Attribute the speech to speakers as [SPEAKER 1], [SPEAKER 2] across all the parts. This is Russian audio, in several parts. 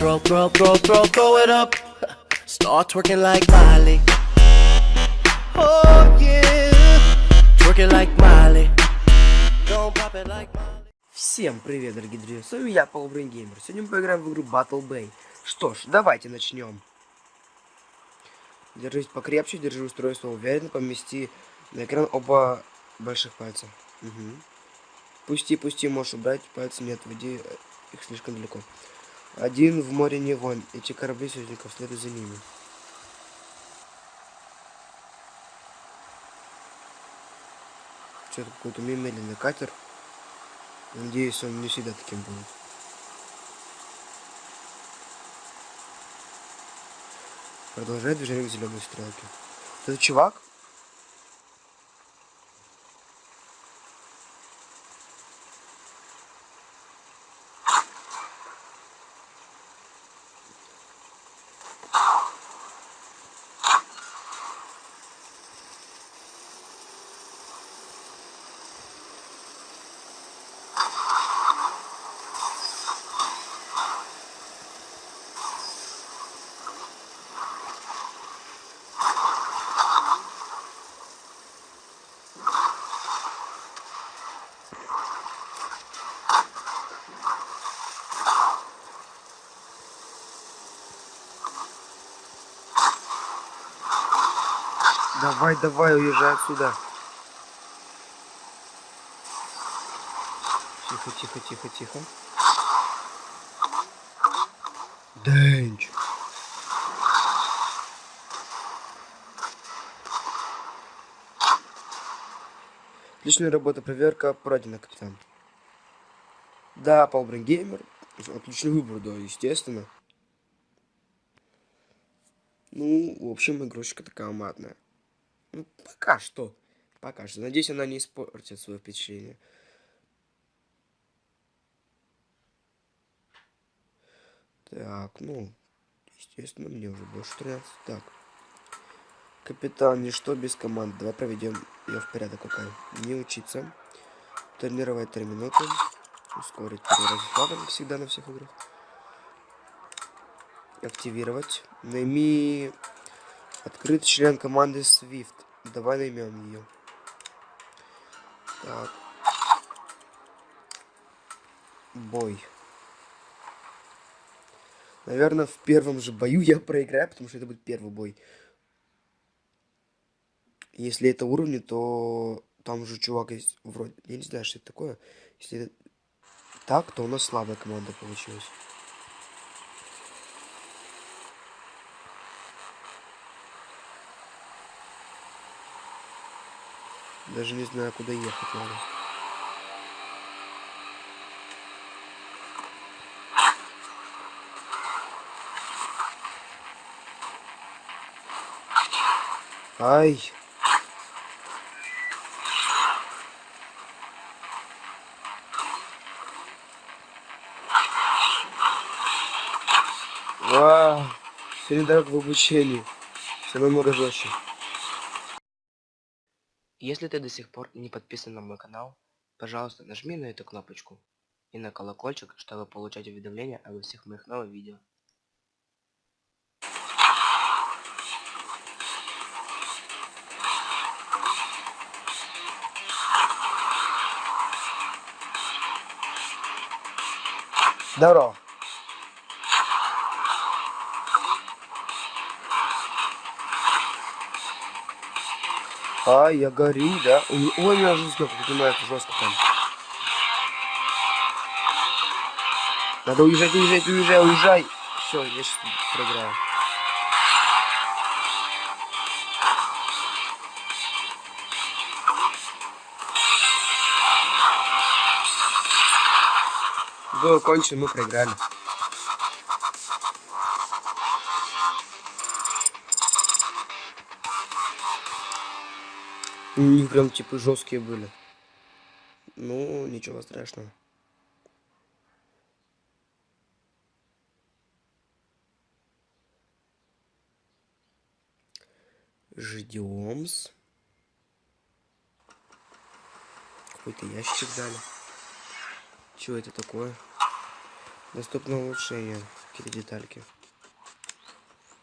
[SPEAKER 1] Throw, throw, throw, throw, throw it up. Start twerking like Miley. Oh yeah. Twerking like Miley. Don't pop it like Miley.
[SPEAKER 2] Всем привет, дорогие друзья, с вами я, Полбрейн Геймер. Сегодня мы поиграем в игру Battle Bay. Что ж, давайте начнем. Держись покрепче, держи устройство уверенно, помести на экран оба больших пальца. Угу. Пусти, пусти, можешь убрать, пальцы не отводи их слишком далеко. Один в море не вон, эти корабли союзников следуют за ними. Что-то какой-то медленный катер. Надеюсь, он не всегда таким будет. Продолжает движение к зеленой стрелке. Это чувак? Давай, давай, уезжай отсюда. Тихо, тихо, тихо, тихо. Дэнч. Отличная работа, проверка пройдена, капитан. Да, Палбрин Геймер. Отличный выбор, да, естественно. Ну, в общем, игрушечка такая матная. Ну, пока что. Пока что. Надеюсь, она не испортит свое впечатление. Так, ну, естественно, мне уже больше 13. Так. Капитан, ничто без команд. Давай проведем ее в порядок какой. Не учиться. Тренировать 3 минуты. Ускорить перераз всегда на всех играх. Активировать. Найми Открыт член команды Swift. Давай наймем ее. Так. Бой. Наверное, в первом же бою я проиграю, потому что это будет первый бой. Если это уровни, то там же чувак есть вроде... Я не знаю, что это такое. Если это так, то у нас слабая команда получилась. Даже не знаю, куда ехать надо. Ай. Вау. Сегодня дорог в обучении. Все намного. Если ты до сих пор не подписан на мой канал, пожалуйста нажми на эту кнопочку и на колокольчик, чтобы получать уведомления обо всех моих новых видео. Здорово. А, я горю, да? Ой, у меня жестко поднимается, жестко там. Надо уезжать, уезжать, уезжай, уезжай. Все, я сейчас проиграю. Было кончено, мы проиграли. У них прям типа жесткие были. Ну, ничего страшного. Ждем. Какой-то ящик дали. Что это такое? Доступно улучшение. Какие-то детальки.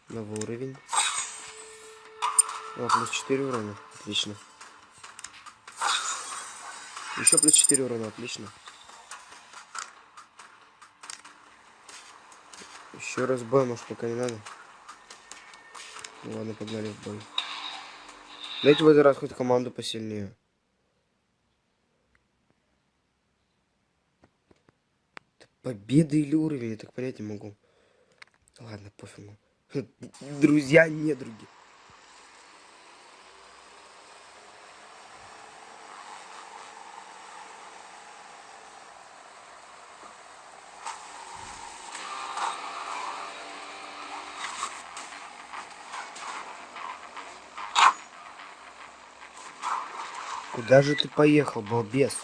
[SPEAKER 2] Новый уровень. О, плюс 4 урона. Отлично. Еще плюс 4 урона. Отлично. Еще раз бой, может, пока не надо. Ну, ладно, погнали в бой. Дайте в этот раз хоть команду посильнее. Победа или уровень, я так понять не могу. Ладно, пофигу. Друзья, не други. Куда же ты поехал, балбес?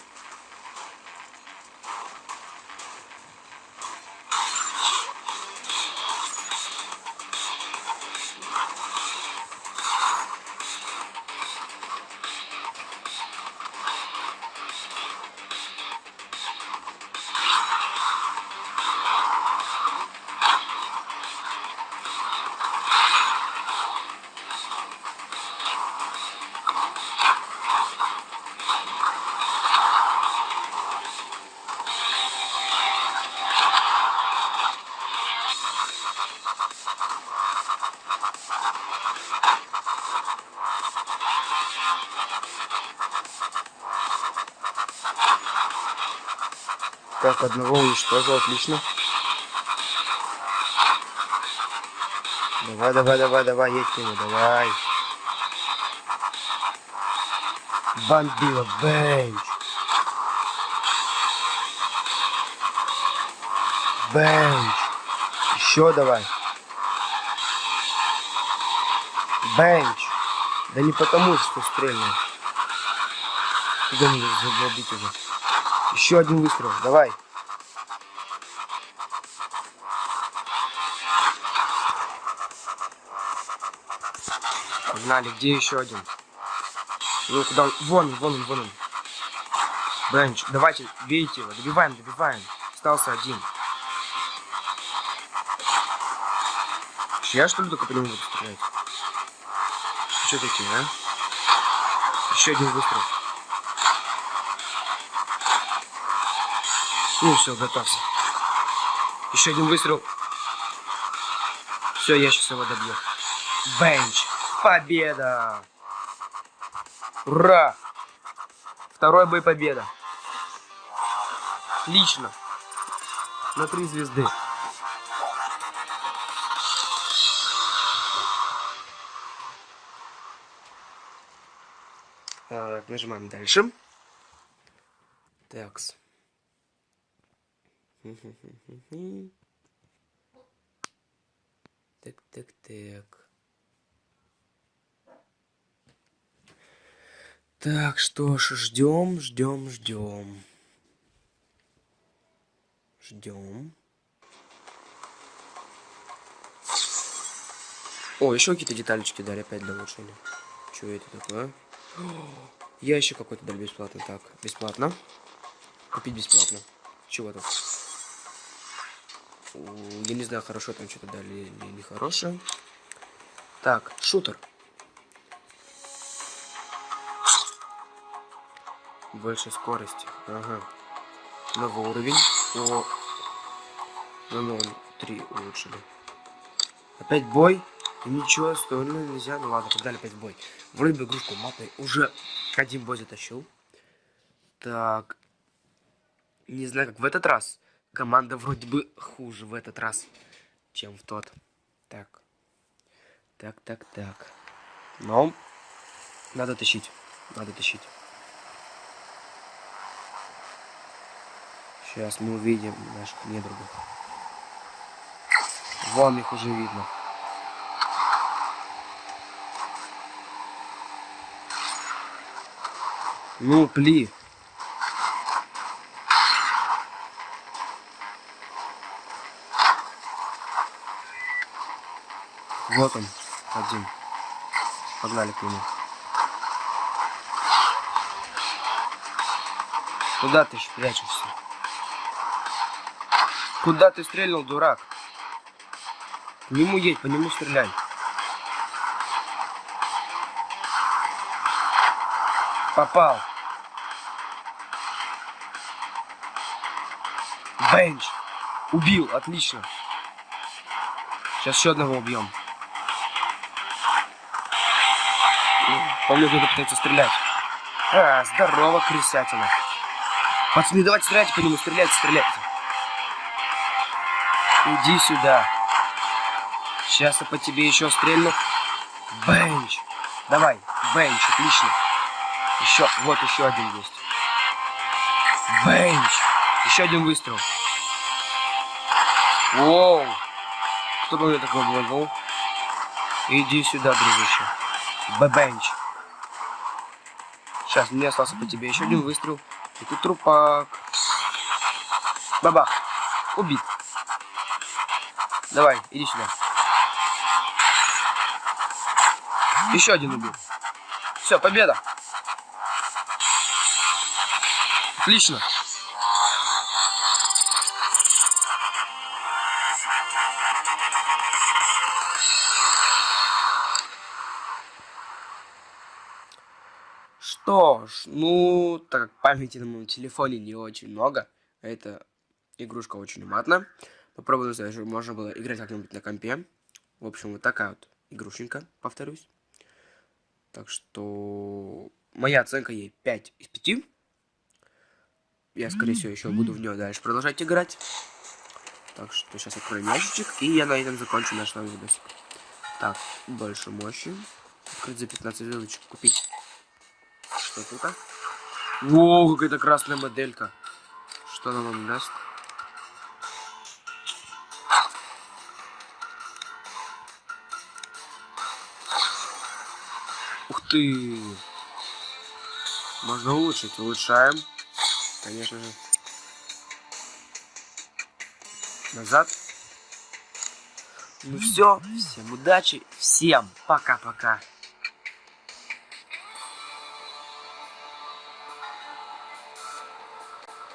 [SPEAKER 2] Так, одного уничтожил, отлично. Давай, давай, давай, давай, едь к нему, давай. Бомбила, бенч. Бенч. Еще давай. Бенч. Да не потому, что стрельнул. Куда мне забить уже? Еще один выстрел. Давай. Погнали. Где еще один? Ну, куда он? Вон он, вон он, вон он. Бенч. Давайте, бейте его. Добиваем, добиваем. Остался один. Я что ли только по нему буду стрелять? Что такие, а? Еще один выстрел. Ну все, готовься. Еще один выстрел. Все, я сейчас его добью. Бенч. Победа. Ура. Второй бой победа. Отлично. На три звезды. Так, нажимаем дальше. Такс. Так, так, так. Так, что ж, ждем, ждем, ждем. Ждем. О, еще какие-то деталечки дали опять для улучшения. Что это такое? Ящик какой-то дали бесплатно. Так, бесплатно. Купить бесплатно. Чего там? Я не знаю, хорошо там что-то дали или нехорошее. Так, шутер. Больше скорости. Ага. Новый уровень. О. На 0,3 улучшили. Опять бой. Ничего, остальное нельзя. Ну ладно, погнали опять бой. Вроде бы игрушку матной уже один бой затащил. Так. Не знаю, как в этот раз. Команда вроде бы хуже в этот раз, чем в тот. Так. Так, так, так. Но надо тащить. Надо тащить. Сейчас мы увидим наших недругов. Вон их уже видно. Ну, пли. Вот он, один. Погнали к нему. Куда ты прячешься? Куда ты стрельнул, дурак? По нему едь, по нему стреляй. Попал. Бенч. Убил, отлично. Сейчас еще одного убьем. Помню, кто-то пытается стрелять. А, здорово, крысятина. Пацаны, давайте стреляйте по нему, стреляйте, стреляйте. Иди сюда. Сейчас я по тебе еще стрельну. Бенч. Давай, бенч, отлично. Еще, вот еще один есть. Бенч. Еще один выстрел. Воу. Кто бы мне такой был? Иди сюда, дружище. Б-бенч. Сейчас, мне остался по тебе еще один выстрел. И тут трупак. Бабах. Убит. Давай, иди сюда. Еще один убил. Все, победа. Отлично. Что ж, ну, так как памяти на моем телефоне не очень много, эта игрушка очень матная. Попробую, чтобы можно было играть как-нибудь на компе. В общем, вот такая вот игрушенька, повторюсь. Так что моя оценка ей 5 из 5. Я, скорее всего, еще буду в нее дальше продолжать играть. Так что сейчас откроем ящичек, и я на этом закончу наш новый видосик. Так, больше мощи. Открыть за 15 звездочек, купить. Что тут? А? О, какая-то красная моделька. Что она нам даст? Ух ты! Можно улучшить. Улучшаем. Конечно же. Назад. Ну все. Всем удачи. Всем пока-пока.